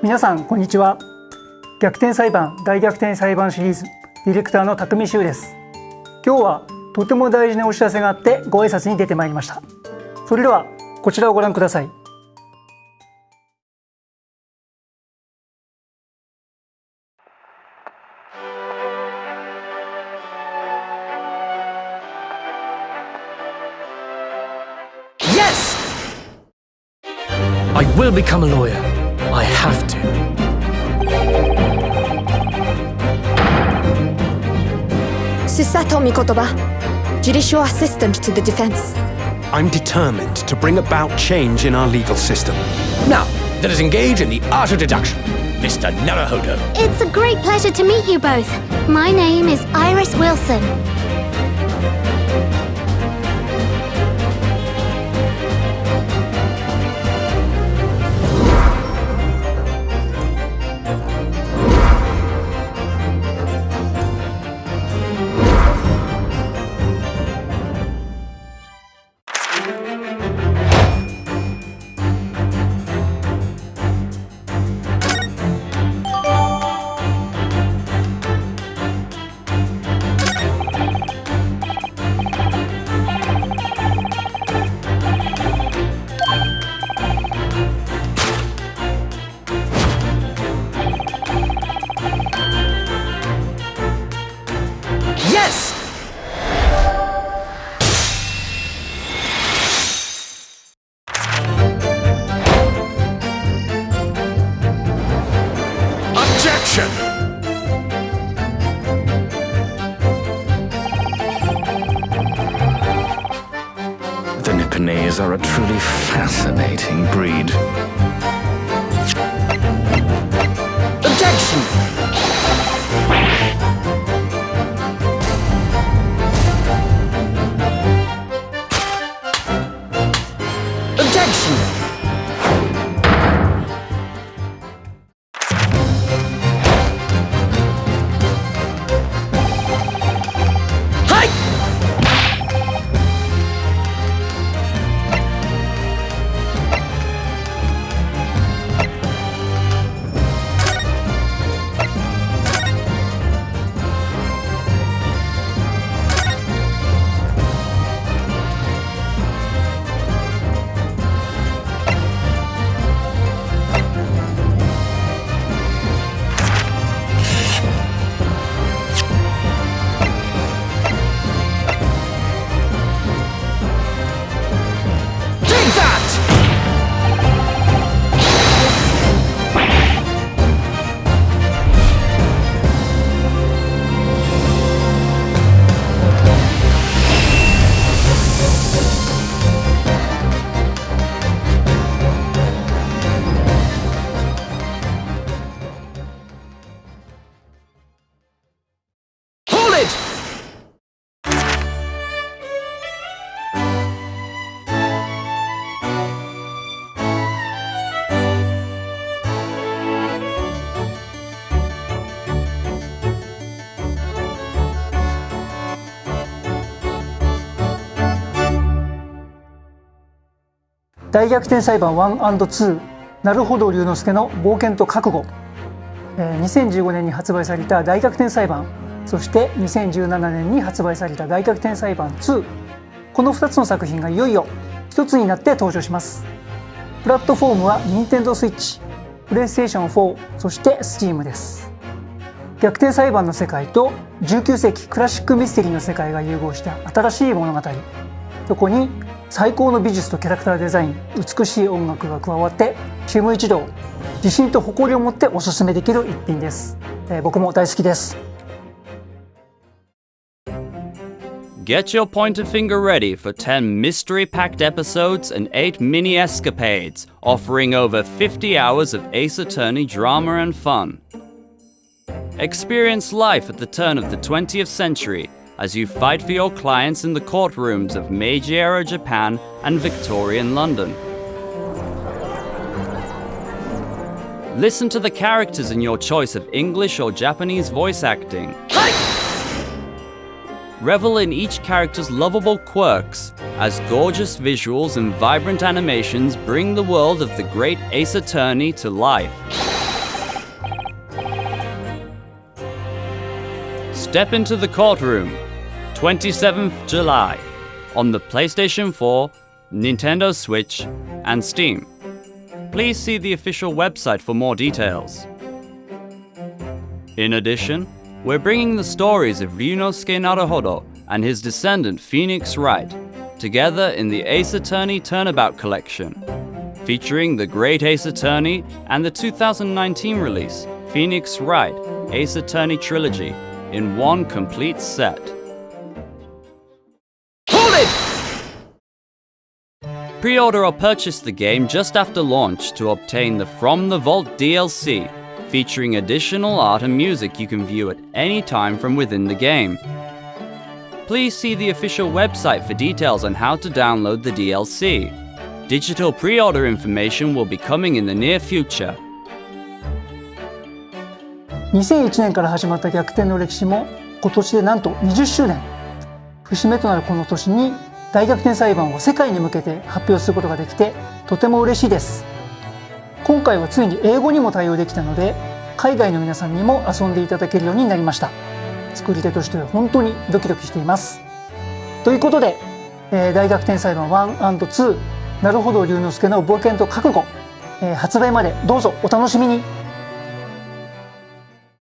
皆さんこんにちは逆転裁判大逆転裁判シリーズディレクターの匠修です今日はとても大事なお知らせがあってご挨拶に出てまいりましたそれではこちらをご覧ください Yes! I will become a lawyer. I have to. Susato Mikotoba, Judicial Assistant to the Defense. I'm determined to bring about change in our legal system. Now, let us engage in the art of deduction. Mr. Naruhodo. It's a great pleasure to meet you both. My name is Iris Wilson. Are a truly fascinating breed. Objection! 大逆転裁判 1&2 なるほど龍之介の冒険と覚悟、えー2015年に発売された大逆転裁判。そして2017年に発売された大逆転裁判2この2つの作品がいよいよ一つになって登場します。プラットフォームは Nintendo Switch、PlayStation 4そして Steam です。逆転裁判の世界と19世紀クラシックミステリーの世界が融合した新しい物語。そこに最高の美術とキャラクターデザイン美しい音楽が加わってチーム一同自信と誇りを持っておすすめできる一品です、えー僕も大好きです Get your pointer finger ready for 10 mystery packed episodes and 8 mini escapades, offering over 50 hours of Ace Attorney drama and fun. Experience life at the turn of the 20th century as you fight for your clients in the courtrooms of Meiji era Japan and Victorian London. Listen to the characters in your choice of English or Japanese voice acting. Revel in each character's lovable quirks, as gorgeous visuals and vibrant animations bring the world of the great Ace Attorney to life. Step into the courtroom 27th July, on the PlayStation 4, Nintendo Switch, and Steam. Please see the official website for more details. In addition, we're bringing the stories of Ryunosuke Naruhodo and his descendant Phoenix Wright together in the Ace Attorney Turnabout Collection, featuring the Great Ace Attorney and the 2019 release Phoenix Wright Ace Attorney Trilogy in one complete set. Pre-order or purchase the game just after launch to obtain the From the Vault DLC, featuring additional art and music you can view at any time from within the game. Please see the official website for details on how to download the DLC. Digital pre-order information will be coming in the near future. 2001年から始まった逆転の歴史も今年でなんと20周年節目となるこの年に 大逆転裁判を世界に向けて発表することができてとても嬉しいです。今回はついに英語にも対応できたので海外の皆さんにも遊んでいただけるようになりました。作り手としては本当にドキドキしています。ということで、えー大逆転裁判 1&2 なるほど龍之介の冒険と覚悟、えー発売までどうぞお楽しみに。